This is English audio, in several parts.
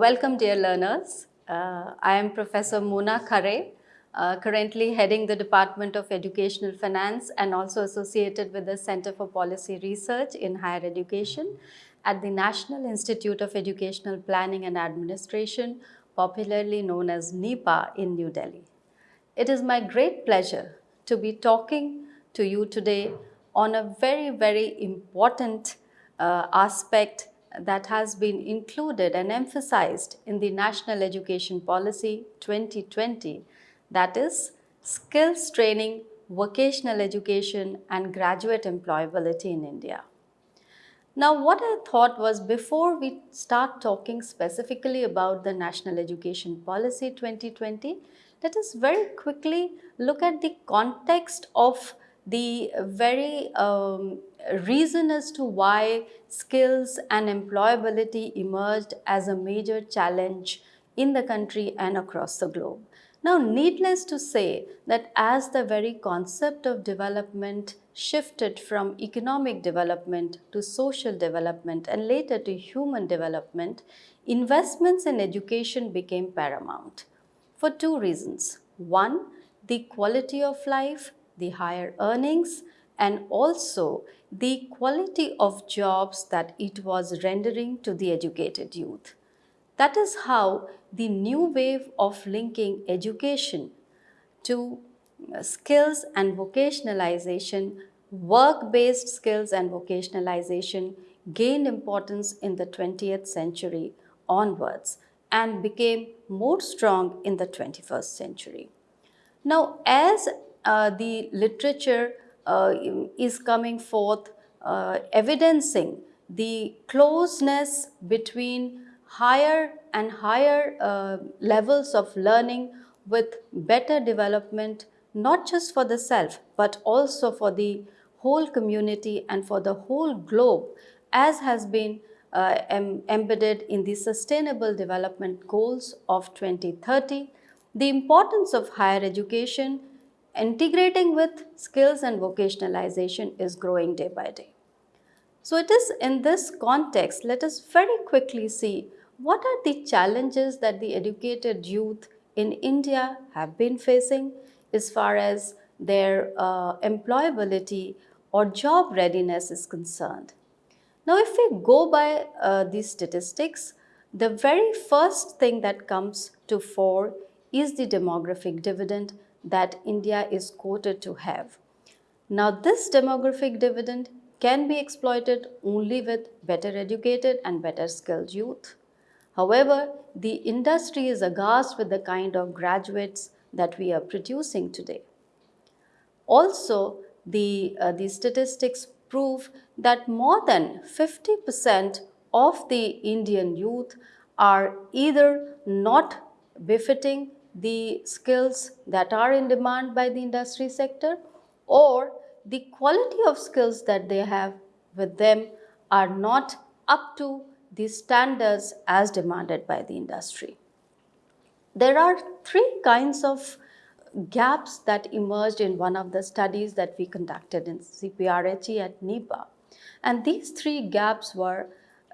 Welcome dear learners. Uh, I am Professor Mona Khare, uh, currently heading the Department of Educational Finance and also associated with the Center for Policy Research in Higher Education at the National Institute of Educational Planning and Administration, popularly known as NIEPA in New Delhi. It is my great pleasure to be talking to you today on a very, very important uh, aspect that has been included and emphasized in the National Education Policy 2020, that is skills training, vocational education and graduate employability in India. Now what I thought was before we start talking specifically about the National Education Policy 2020, let us very quickly look at the context of the very um, reason as to why skills and employability emerged as a major challenge in the country and across the globe. Now, needless to say that as the very concept of development shifted from economic development to social development and later to human development, investments in education became paramount for two reasons. One, the quality of life, the higher earnings, and also the quality of jobs that it was rendering to the educated youth. That is how the new wave of linking education to uh, skills and vocationalization, work-based skills and vocationalization gained importance in the 20th century onwards and became more strong in the 21st century. Now, as uh, the literature is coming forth uh, evidencing the closeness between higher and higher uh, levels of learning with better development not just for the self but also for the whole community and for the whole globe as has been uh, em embedded in the Sustainable Development Goals of 2030. The importance of higher education integrating with skills and vocationalization is growing day by day. So it is in this context, let us very quickly see what are the challenges that the educated youth in India have been facing as far as their uh, employability or job readiness is concerned. Now, if we go by uh, these statistics, the very first thing that comes to fore is the demographic dividend that India is quoted to have. Now, this demographic dividend can be exploited only with better educated and better skilled youth. However, the industry is aghast with the kind of graduates that we are producing today. Also, the, uh, the statistics prove that more than 50% of the Indian youth are either not befitting the skills that are in demand by the industry sector or the quality of skills that they have with them are not up to the standards as demanded by the industry. There are three kinds of gaps that emerged in one of the studies that we conducted in CPRHE at NIEPA. And these three gaps were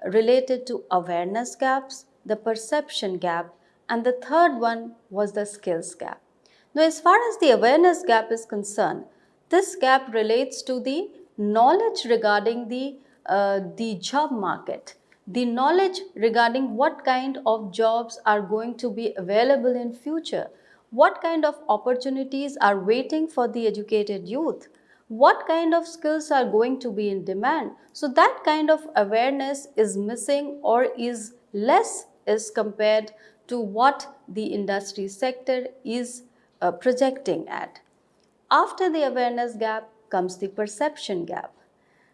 related to awareness gaps, the perception gap, and the third one was the skills gap. Now, as far as the awareness gap is concerned, this gap relates to the knowledge regarding the, uh, the job market, the knowledge regarding what kind of jobs are going to be available in future, what kind of opportunities are waiting for the educated youth, what kind of skills are going to be in demand. So that kind of awareness is missing or is less as compared to what the industry sector is uh, projecting at. After the awareness gap comes the perception gap.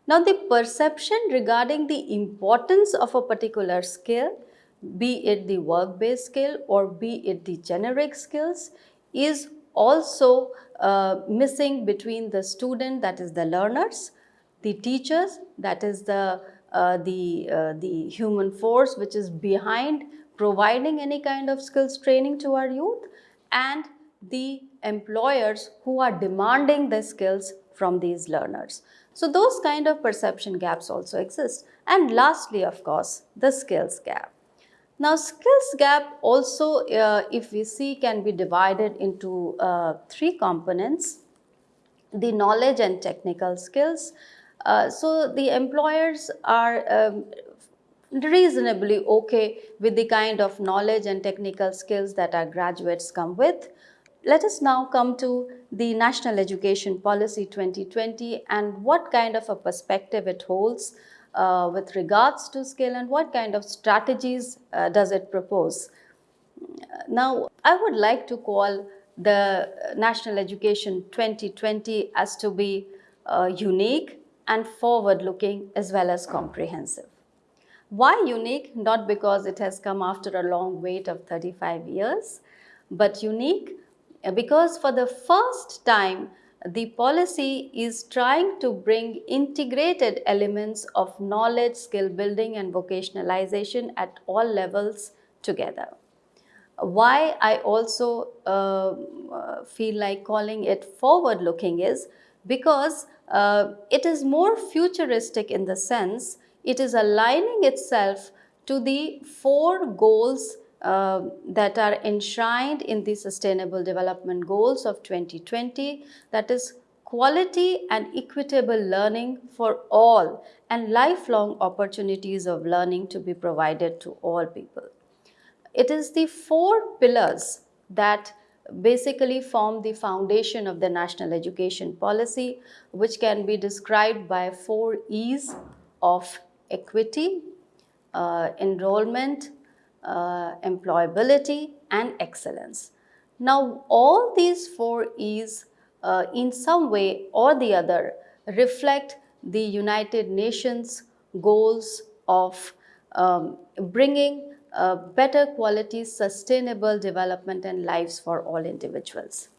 Now the perception regarding the importance of a particular skill, be it the work-based skill or be it the generic skills, is also uh, missing between the student, that is the learners, the teachers, that is the, uh, the, uh, the human force which is behind providing any kind of skills training to our youth and the employers who are demanding the skills from these learners. So those kind of perception gaps also exist. And lastly, of course, the skills gap. Now, skills gap also, uh, if we see, can be divided into uh, three components the knowledge and technical skills. Uh, so, the employers are um, reasonably okay with the kind of knowledge and technical skills that our graduates come with. Let us now come to the National Education Policy 2020 and what kind of a perspective it holds uh, with regards to skill and what kind of strategies uh, does it propose. Now, I would like to call the National Education 2020 as to be uh, unique and forward-looking as well as comprehensive. Why unique? Not because it has come after a long wait of 35 years, but unique because for the first time the policy is trying to bring integrated elements of knowledge, skill building and vocationalization at all levels together. Why I also uh, feel like calling it forward looking is because uh, it is more futuristic in the sense it is aligning itself to the four goals uh, that are enshrined in the Sustainable Development Goals of 2020 that is quality and equitable learning for all and lifelong opportunities of learning to be provided to all people. It is the four pillars that basically form the foundation of the national education policy which can be described by four E's of equity, uh, enrollment, uh, employability and excellence. Now all these four E's uh, in some way or the other reflect the United Nations goals of um, bringing uh, better quality sustainable development and lives for all individuals.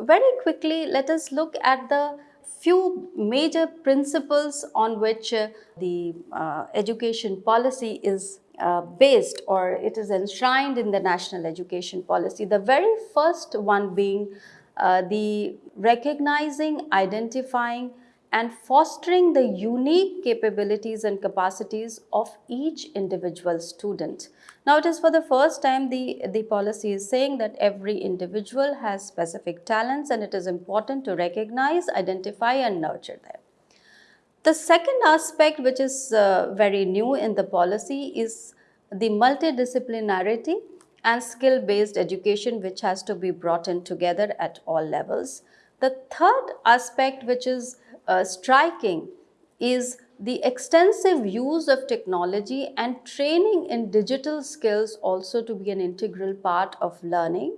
Very quickly let us look at the few major principles on which uh, the uh, education policy is uh, based or it is enshrined in the national education policy. The very first one being uh, the recognizing, identifying and fostering the unique capabilities and capacities of each individual student. Now it is for the first time the, the policy is saying that every individual has specific talents and it is important to recognize, identify and nurture them. The second aspect which is uh, very new in the policy is the multidisciplinarity and skill-based education which has to be brought in together at all levels. The third aspect which is uh, striking is the extensive use of technology and training in digital skills also to be an integral part of learning.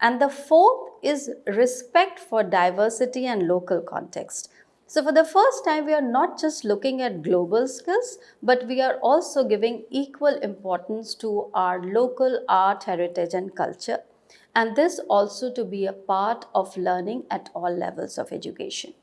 And the fourth is respect for diversity and local context. So for the first time, we are not just looking at global skills, but we are also giving equal importance to our local art, heritage and culture. And this also to be a part of learning at all levels of education.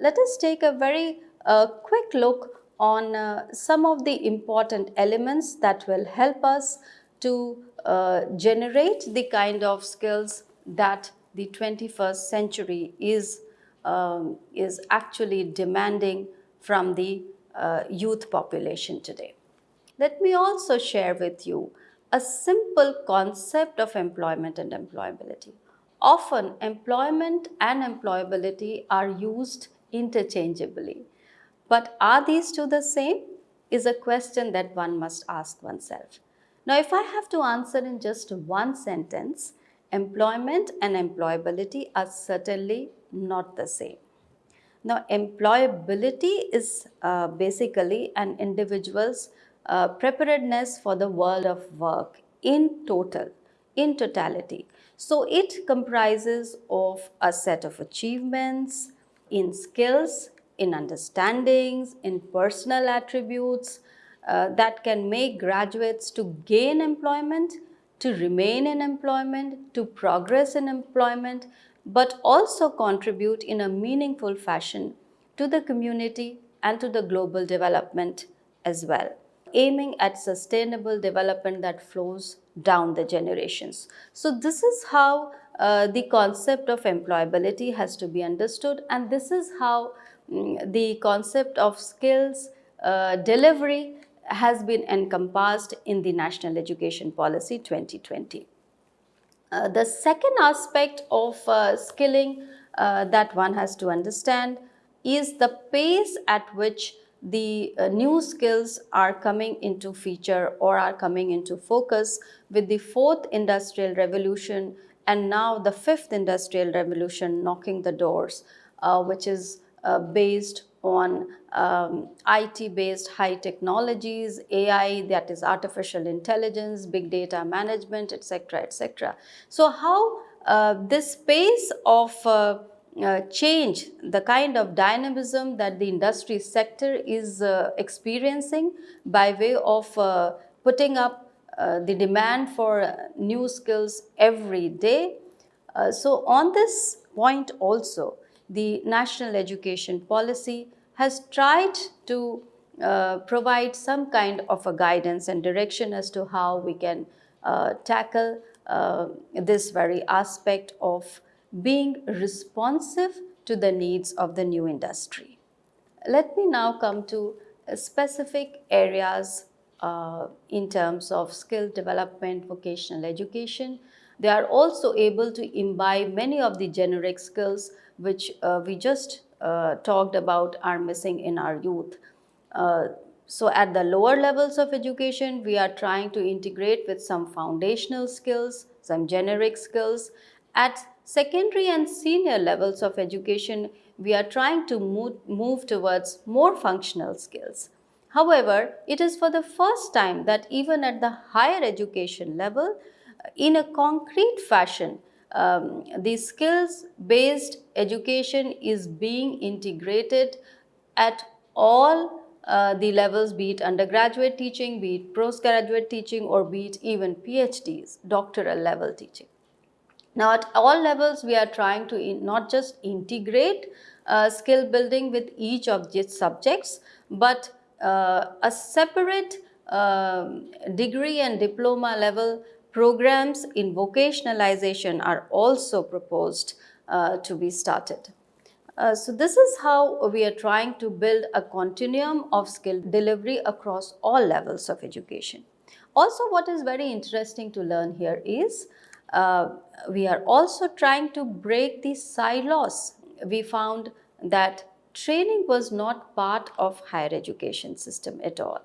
Let us take a very uh, quick look on uh, some of the important elements that will help us to uh, generate the kind of skills that the 21st century is um, is actually demanding from the uh, youth population today. Let me also share with you a simple concept of employment and employability. Often employment and employability are used interchangeably. But are these two the same? Is a question that one must ask oneself. Now, if I have to answer in just one sentence, employment and employability are certainly not the same. Now, employability is uh, basically an individual's uh, preparedness for the world of work in total, in totality. So, it comprises of a set of achievements in skills, in understandings, in personal attributes uh, that can make graduates to gain employment, to remain in employment, to progress in employment, but also contribute in a meaningful fashion to the community and to the global development as well, aiming at sustainable development that flows down the generations. So this is how uh, the concept of employability has to be understood and this is how um, the concept of skills uh, delivery has been encompassed in the National Education Policy 2020. Uh, the second aspect of uh, skilling uh, that one has to understand is the pace at which the uh, new skills are coming into feature or are coming into focus with the fourth industrial revolution and now the fifth industrial revolution knocking the doors, uh, which is uh, based on um, IT-based high technologies, AI, that is artificial intelligence, big data management, etc., etc. So how uh, this space of uh, uh, change, the kind of dynamism that the industry sector is uh, experiencing by way of uh, putting up uh, the demand for new skills every day. Uh, so on this point also, the national education policy has tried to uh, provide some kind of a guidance and direction as to how we can tackle this very aspect of being responsive to the needs of the new industry. Let me now come to specific areas uh, in terms of skill development, vocational education. They are also able to imbibe many of the generic skills which uh, we just uh, talked about are missing in our youth. Uh, so at the lower levels of education, we are trying to integrate with some foundational skills, some generic skills. At secondary and senior levels of education, we are trying to move, move towards more functional skills. However, it is for the first time that even at the higher education level, in a concrete fashion, um, the skills-based education is being integrated at all uh, the levels, be it undergraduate teaching, be it postgraduate teaching, or be it even PhDs, doctoral level teaching. Now at all levels we are trying to in, not just integrate uh, skill building with each of these subjects but uh, a separate uh, degree and diploma level programs in vocationalization are also proposed uh, to be started. Uh, so this is how we are trying to build a continuum of skill delivery across all levels of education. Also what is very interesting to learn here is uh, we are also trying to break the silos. We found that training was not part of higher education system at all.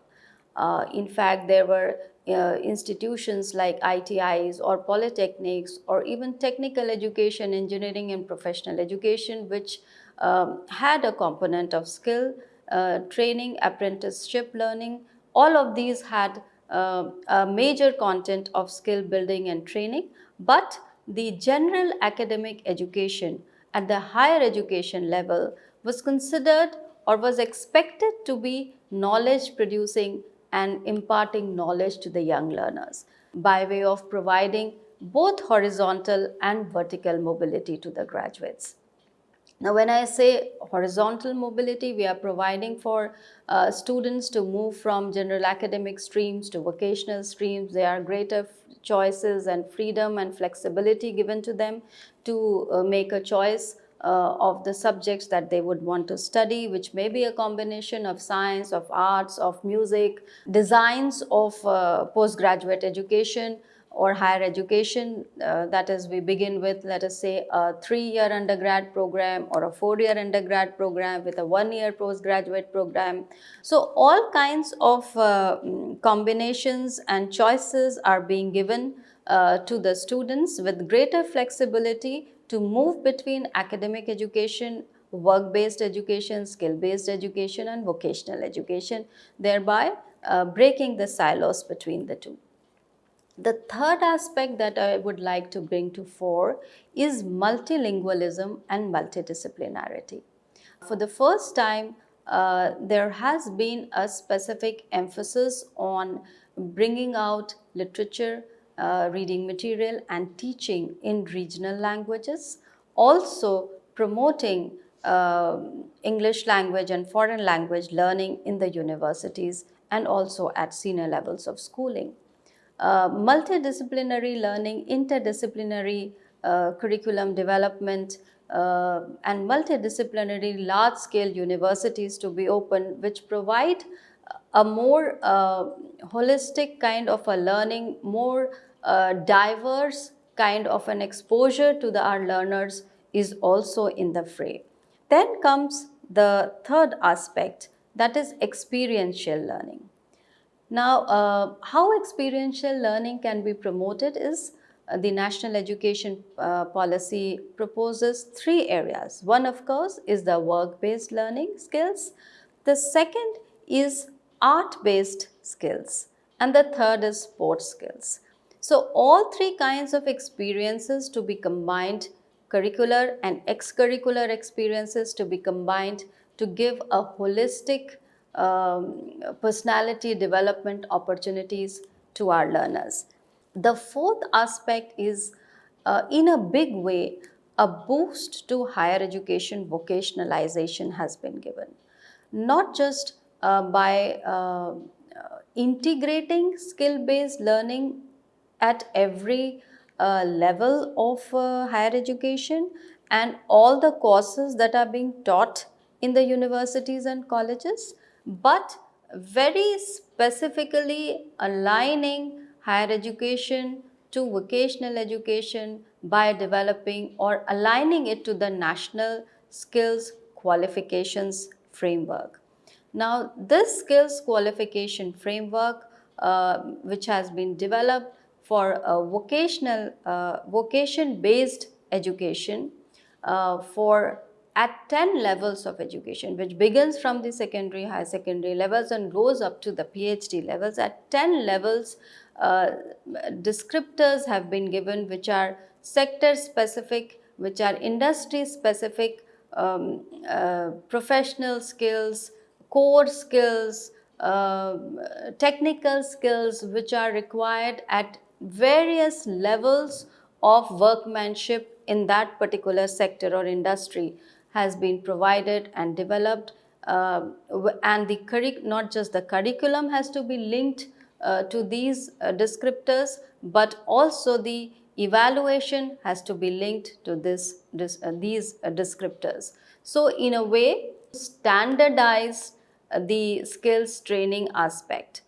Uh, in fact, there were uh, institutions like ITIs or polytechnics or even technical education, engineering and professional education which um, had a component of skill, uh, training, apprenticeship learning. All of these had uh, a major content of skill building and training but the general academic education at the higher education level was considered or was expected to be knowledge producing and imparting knowledge to the young learners by way of providing both horizontal and vertical mobility to the graduates. Now, when I say horizontal mobility, we are providing for uh, students to move from general academic streams to vocational streams. There are greater choices and freedom and flexibility given to them to uh, make a choice uh, of the subjects that they would want to study, which may be a combination of science, of arts, of music, designs of uh, postgraduate education, or higher education. Uh, that is, we begin with, let us say, a three-year undergrad program or a four-year undergrad program with a one-year postgraduate program. So, all kinds of uh, combinations and choices are being given uh, to the students with greater flexibility to move between academic education, work-based education, skill-based education and vocational education, thereby uh, breaking the silos between the two. The third aspect that I would like to bring to fore is multilingualism and multidisciplinarity. For the first time, uh, there has been a specific emphasis on bringing out literature, uh, reading material and teaching in regional languages, also promoting uh, English language and foreign language learning in the universities and also at senior levels of schooling. Uh, multidisciplinary learning, interdisciplinary uh, curriculum development, uh, and multidisciplinary large-scale universities to be opened which provide a more uh, holistic kind of a learning, more uh, diverse kind of an exposure to the, our learners is also in the fray. Then comes the third aspect that is experiential learning. Now, uh, how experiential learning can be promoted is uh, the National Education uh, Policy proposes three areas. One, of course, is the work-based learning skills. The second is art-based skills. And the third is sports skills. So, all three kinds of experiences to be combined, curricular and extracurricular experiences to be combined to give a holistic um, personality development opportunities to our learners. The fourth aspect is uh, in a big way, a boost to higher education vocationalization has been given. Not just by uh, integrating skill-based learning at every uh, level of uh, higher education and all the courses that are being taught in the universities and colleges, but very specifically aligning higher education to vocational education by developing or aligning it to the national skills qualifications framework. Now, this skills qualification framework uh, which has been developed for vocational, uh, vocation based education uh, for at 10 levels of education which begins from the secondary, high secondary levels and goes up to the PhD levels. At 10 levels, uh, descriptors have been given which are sector specific, which are industry specific, um, uh, professional skills, core skills, uh, technical skills which are required at various levels of workmanship in that particular sector or industry has been provided and developed uh, and the not just the curriculum has to be linked uh, to these uh, descriptors but also the evaluation has to be linked to this, this uh, these uh, descriptors. So in a way standardize uh, the skills training aspect.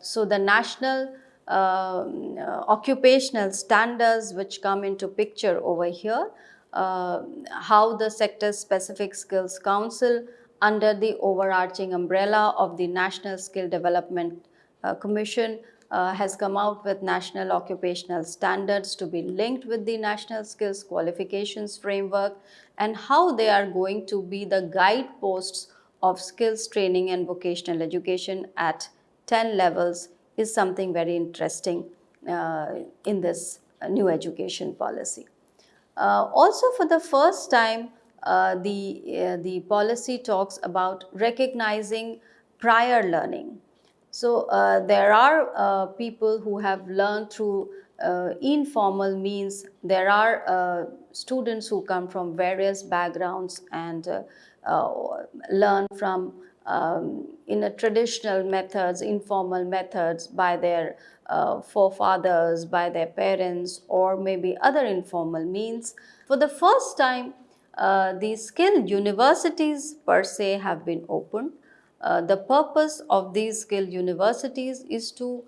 so the national um, occupational standards which come into picture over here uh, how the sector specific skills council under the overarching umbrella of the National Skill Development uh, Commission uh, has come out with national occupational standards to be linked with the national skills qualifications framework and how they are going to be the guideposts of skills training and vocational education at 10 levels is something very interesting uh, in this new education policy. Uh, also for the first time, uh, the, uh, the policy talks about recognizing prior learning. So uh, there are uh, people who have learned through uh, informal means. There are students who come from various backgrounds and learn from um, in a traditional methods, informal methods by their uh, forefathers, by their parents or maybe other informal means. For the first time, uh, the skill universities per se have been opened. Uh, the purpose of these skill universities is to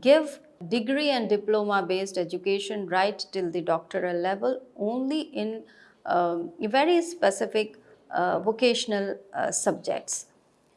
give degree and diploma based education right till the doctoral level only in um, very specific uh, vocational uh, subjects.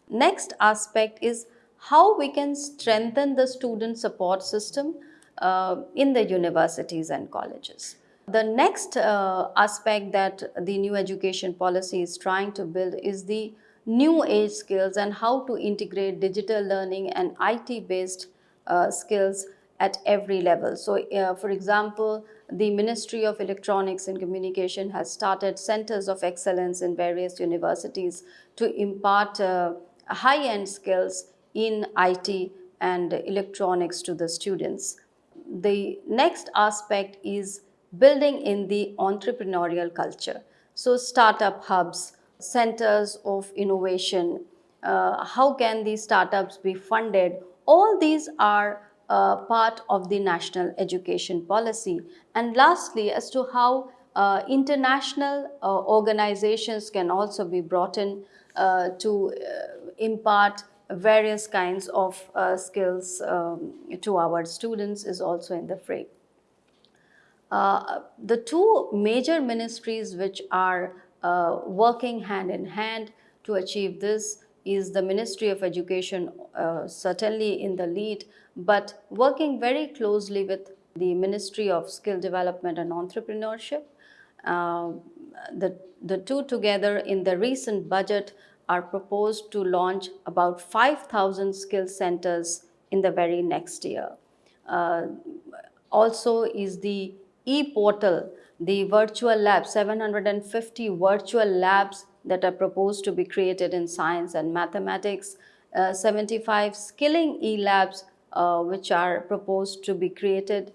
Next aspect is how we can strengthen the student support system uh, in the universities and colleges. The next uh, aspect that the new education policy is trying to build is the new age skills and how to integrate digital learning and IT based uh, skills at every level. So, uh, for example, the Ministry of Electronics and Communication has started centers of excellence in various universities to impart uh, high-end skills in IT and electronics to the students. The next aspect is building in the entrepreneurial culture. So startup hubs, centers of innovation, uh, how can these startups be funded? All these are uh, part of the national education policy. And lastly, as to how uh, international uh, organizations can also be brought in uh, to uh, impart various kinds of uh, skills um, to our students is also in the fray. The two major ministries which are working hand in hand to achieve this is the Ministry of Education uh, certainly in the lead, but working very closely with the Ministry of Skill Development and Entrepreneurship. Uh, the, the two together in the recent budget are proposed to launch about 5,000 skill centers in the very next year. Uh, also is the e-portal, the virtual lab, 750 virtual labs that are proposed to be created in science and mathematics, uh, 75 skilling e-labs uh, which are proposed to be created.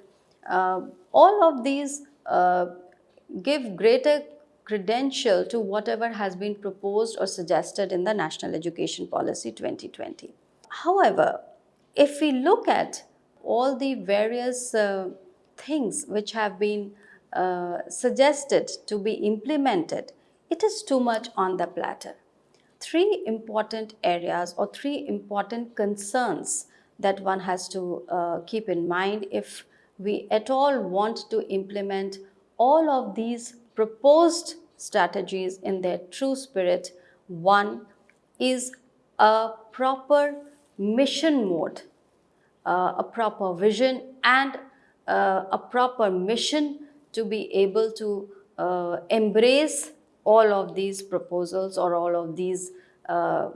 Uh, all of these uh, give greater credential to whatever has been proposed or suggested in the National Education Policy 2020. However, if we look at all the various uh, things which have been uh, suggested to be implemented, it is too much on the platter. Three important areas or three important concerns that one has to uh, keep in mind if we at all want to implement all of these proposed strategies in their true spirit. One is a proper mission mode, uh, a proper vision and uh, a proper mission to be able to uh, embrace all of these proposals or all of these uh,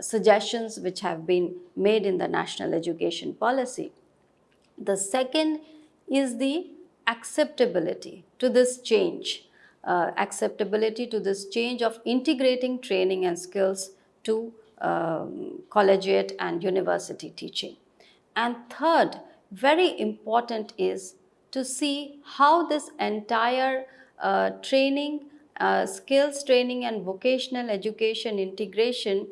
suggestions which have been made in the national education policy. The second is the acceptability to this change, uh, acceptability to this change of integrating training and skills to um, collegiate and university teaching. And third, very important is to see how this entire uh, training, uh, skills training and vocational education integration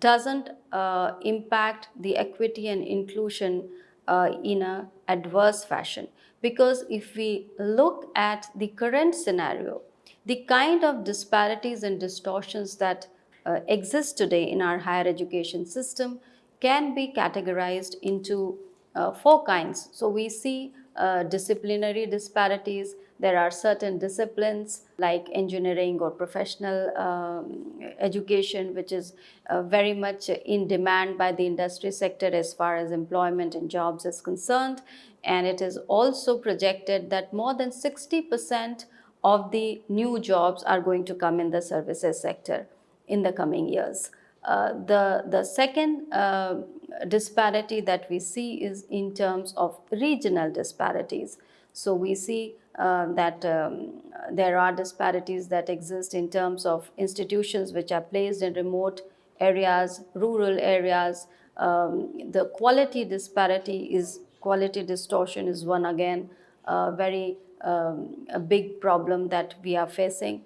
doesn't uh, impact the equity and inclusion uh, in a adverse fashion. Because if we look at the current scenario, the kind of disparities and distortions that uh, exist today in our higher education system can be categorized into uh, four kinds. So we see uh, disciplinary disparities. There are certain disciplines like engineering or professional um, education, which is uh, very much in demand by the industry sector as far as employment and jobs is concerned. And it is also projected that more than 60% of the new jobs are going to come in the services sector in the coming years. Uh, the, the second uh, disparity that we see is in terms of regional disparities. So we see uh, that um, there are disparities that exist in terms of institutions which are placed in remote areas, rural areas. Um, the quality disparity is, quality distortion is one again, uh, very um, a big problem that we are facing.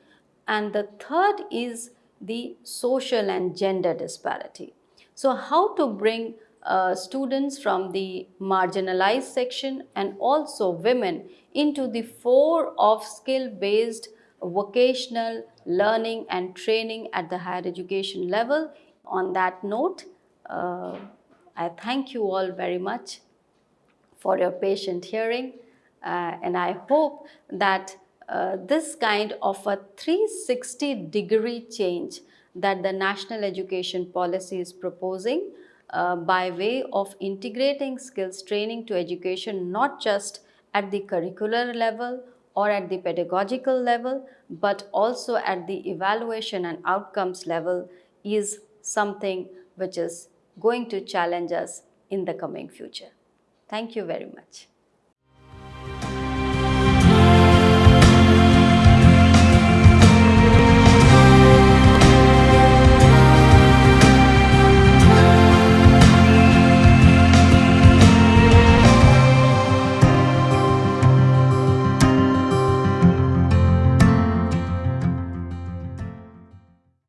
And the third is the social and gender disparity. So how to bring uh, students from the marginalized section and also women into the fore of skill-based vocational learning and training at the higher education level. On that note, uh, I thank you all very much for your patient hearing uh, and I hope that uh, this kind of a 360 degree change that the national education policy is proposing uh, by way of integrating skills training to education not just at the curricular level or at the pedagogical level but also at the evaluation and outcomes level is something which is going to challenge us in the coming future. Thank you very much.